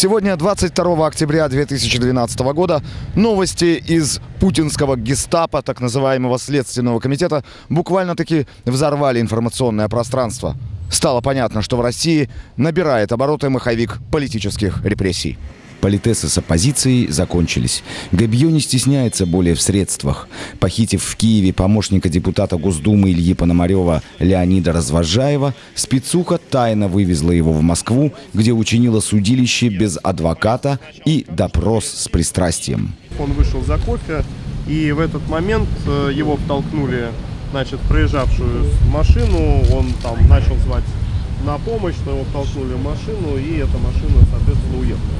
Сегодня, 22 октября 2012 года, новости из путинского гестапо, так называемого Следственного комитета, буквально-таки взорвали информационное пространство. Стало понятно, что в России набирает обороты маховик политических репрессий. Политесы с оппозицией закончились. Габье не стесняется более в средствах. Похитив в Киеве помощника депутата Госдумы Ильи Пономарева Леонида Развожаева, спецуха тайно вывезла его в Москву, где учинила судилище без адвоката и допрос с пристрастием. Он вышел за кофе, и в этот момент э, его втолкнули значит, проезжавшую машину, он там начал звать на помощь, но его втолкнули в машину, и эта машина, соответственно, уехала.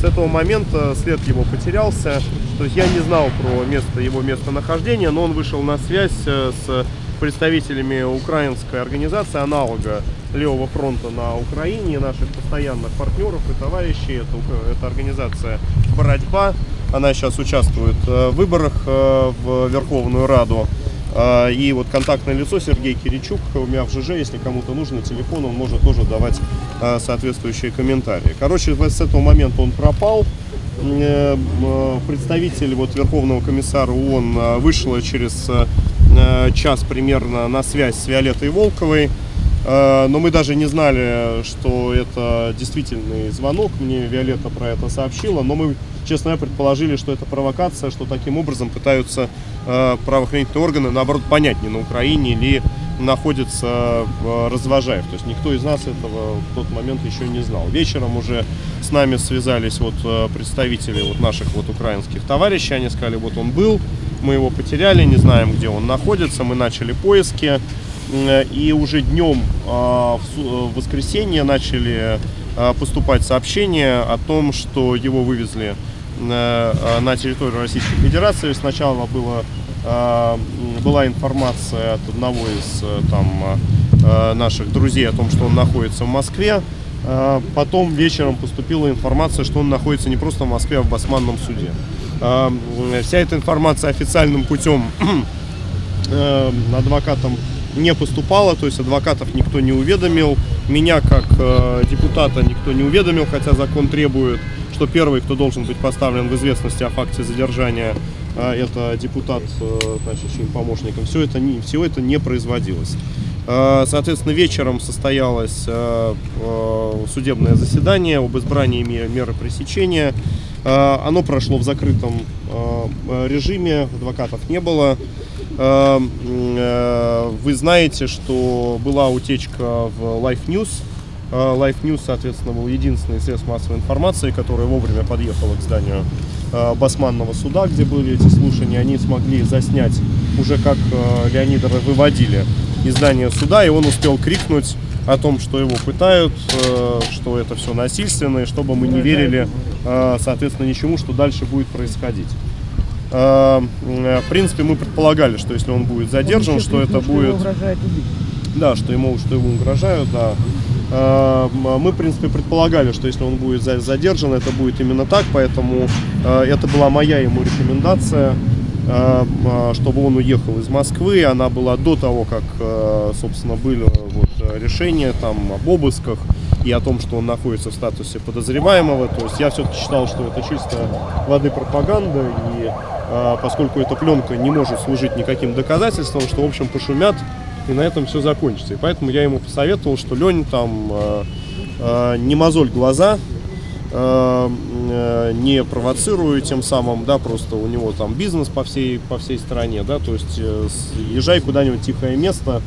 С этого момента след его потерялся, то есть я не знал про место его местонахождения, но он вышел на связь э, с представителями украинской организации, аналога Левого фронта на Украине, наших постоянных партнеров и товарищей. Это, это организация «Боротьба». Она сейчас участвует э, в выборах э, в Верховную Раду. А, и вот контактное лицо Сергей Киричук у меня в ЖЖ, если кому-то нужно телефон, он может тоже давать а, соответствующие комментарии. Короче, с этого момента он пропал. Э, представитель вот Верховного комиссара ООН а, вышла через час примерно на связь с Виолеттой Волковой. Но мы даже не знали, что это действительный звонок. Мне Виолетта про это сообщила. Но мы, честно говоря, предположили, что это провокация, что таким образом пытаются Э, правоохранительные органы, наоборот, понять, не на Украине или находится в Развожаев. То есть никто из нас этого в тот момент еще не знал. Вечером уже с нами связались вот э, представители вот наших вот украинских товарищей. Они сказали, вот он был, мы его потеряли, не знаем, где он находится. Мы начали поиски. И уже днем а, в воскресенье начали а, поступать сообщения о том, что его вывезли Э, на территорию Российской Федерации. Сначала было, э, была информация от одного из э, там, наших друзей о том, что он находится в Москве. Потом вечером поступила информация, что он находится не просто в Москве, а в Басманном суде. Вся эта информация официальным путем адвокатам не поступала, то есть адвокатов никто не уведомил, меня как депутата никто не уведомил, хотя закон требует что первый, кто должен быть поставлен в известность о факте задержания, а, это депутат, э, значит, чьим помощником. Все это, не, все это не производилось. А, соответственно, вечером состоялось э, э, судебное заседание об избрании меры пресечения. А, оно прошло в закрытом режиме, адвокатов не было. Вы знаете, что была утечка в Life News, а, Life News, соответственно, был единственный средств массовой информации, который вовремя подъехал к зданию Басманного суда, где были эти слушания. Они смогли заснять уже как а, Леонида выводили из здания суда, и он успел крикнуть о том, что его пытают, что это все насильственно, и чтобы мы не верили, соответственно, ничему, что дальше будет происходить. В принципе, мы предполагали, что если он будет задержан, он что это будет... Да, что ему, что ему угрожают, да. Э, мы, в принципе, предполагали, что если он будет задержан, это будет именно так, поэтому э, это была моя ему рекомендация, э, чтобы он уехал из Москвы. Она была до того, как, собственно, были вот решения там об обысках и о том, что он находится в статусе подозреваемого. То есть я все-таки считал, что это чисто воды пропаганда, и поскольку эта пленка не может служить никаким доказательством, что, в общем, пошумят и на этом все закончится. И поэтому я ему посоветовал, что Лень там э, э, не мозоль глаза, э, э, не провоцируя тем самым, да, просто у него там бизнес по всей, по всей стране, да, то есть э, езжай куда-нибудь тихое место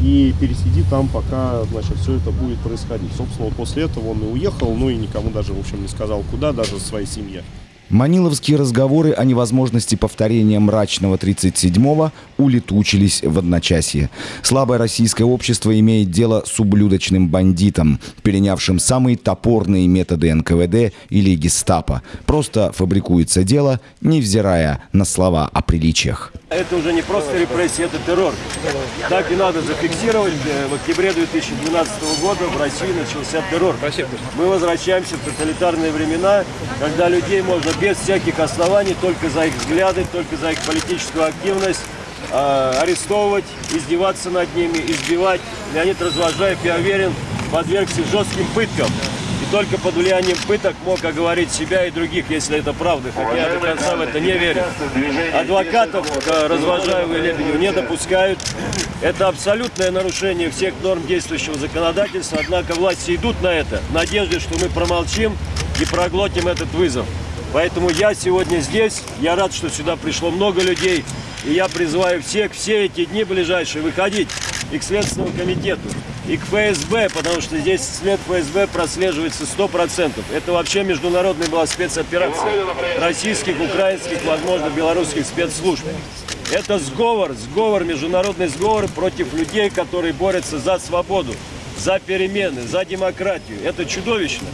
и пересиди там, пока, значит, все это будет происходить. Собственно, вот после этого он и уехал, ну и никому даже, в общем, не сказал куда, даже своей семье. Маниловские разговоры о невозможности повторения мрачного 37-го улетучились в одночасье. Слабое российское общество имеет дело с ублюдочным бандитом, перенявшим самые топорные методы НКВД или гестапо. Просто фабрикуется дело, невзирая на слова о приличиях. Это уже не просто репрессия, это террор. Так и надо зафиксировать. В октябре 2012 года в России начался террор. Мы возвращаемся в тоталитарные времена, когда людей можно без всяких оснований, только за их взгляды, только за их политическую активность, э, арестовывать, издеваться над ними, избивать. Леонид Развожаев, я уверен, подвергся жестким пыткам только под влиянием пыток мог оговорить себя и других, если это правда, хотя я до конца в это не верю. Адвокатов к Развожаеву и Лебедеву не допускают. Это абсолютное нарушение всех норм действующего законодательства, однако власти идут на это в надежде, что мы промолчим и проглотим этот вызов. Поэтому я сегодня здесь, я рад, что сюда пришло много людей, и я призываю всех все эти дни ближайшие выходить и к Следственному комитету, и к ФСБ, потому что здесь след ФСБ прослеживается 100%. Это вообще международная была спецоперация российских, украинских, возможно, белорусских спецслужб. Это сговор, сговор, международный сговор против людей, которые борются за свободу, за перемены, за демократию. Это чудовищно.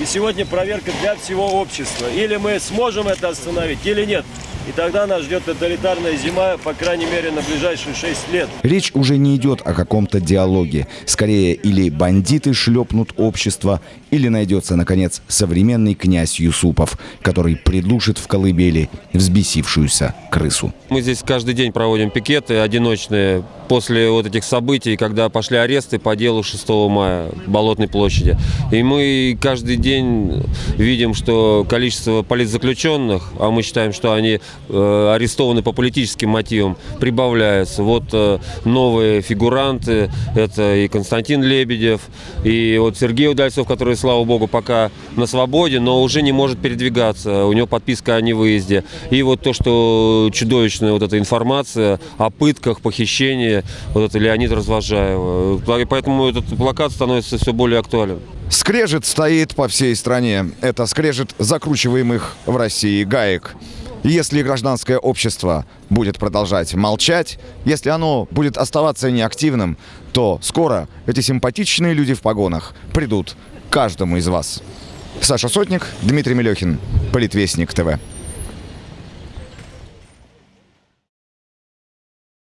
И сегодня проверка для всего общества. Или мы сможем это остановить, или нет. И тогда нас ждет тоталитарная зима, по крайней мере, на ближайшие 6 лет. Речь уже не идет о каком-то диалоге. Скорее, или бандиты шлепнут общество, или найдется, наконец, современный князь Юсупов, который придушит в колыбели взбесившуюся крысу. Мы здесь каждый день проводим пикеты одиночные после вот этих событий, когда пошли аресты по делу 6 мая в Болотной площади. И мы каждый день видим, что количество политзаключенных, а мы считаем, что они арестованы по политическим мотивам, прибавляется. Вот э, новые фигуранты, это и Константин Лебедев, и вот Сергей Удальцов, который, слава богу, пока на свободе, но уже не может передвигаться, у него подписка о невыезде. И вот то, что чудовищная вот эта информация о пытках, похищении, вот это Леонид Развожаева. Поэтому этот плакат становится все более актуален. Скрежет стоит по всей стране. Это скрежет закручиваемых в России гаек. Если гражданское общество будет продолжать молчать, если оно будет оставаться неактивным, то скоро эти симпатичные люди в погонах придут каждому из вас. Саша Сотник, Дмитрий Мелехин, Политвестник ТВ.